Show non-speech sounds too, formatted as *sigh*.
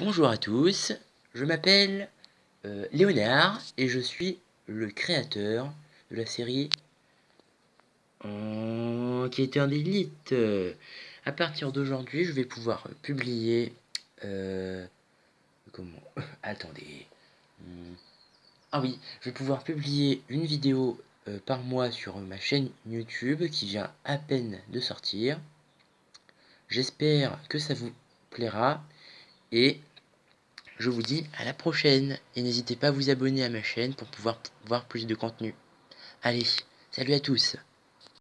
Bonjour à tous, je m'appelle euh, Léonard et je suis le créateur de la série oh, qui était un élite. À partir d'aujourd'hui, je vais pouvoir publier... Euh, comment *laughs* Attendez. Hmm. Ah oui, je vais pouvoir publier une vidéo euh, par mois sur ma chaîne YouTube qui vient à peine de sortir. J'espère que ça vous plaira et je vous dis à la prochaine et n'hésitez pas à vous abonner à ma chaîne pour pouvoir voir plus de contenu. Allez, salut à tous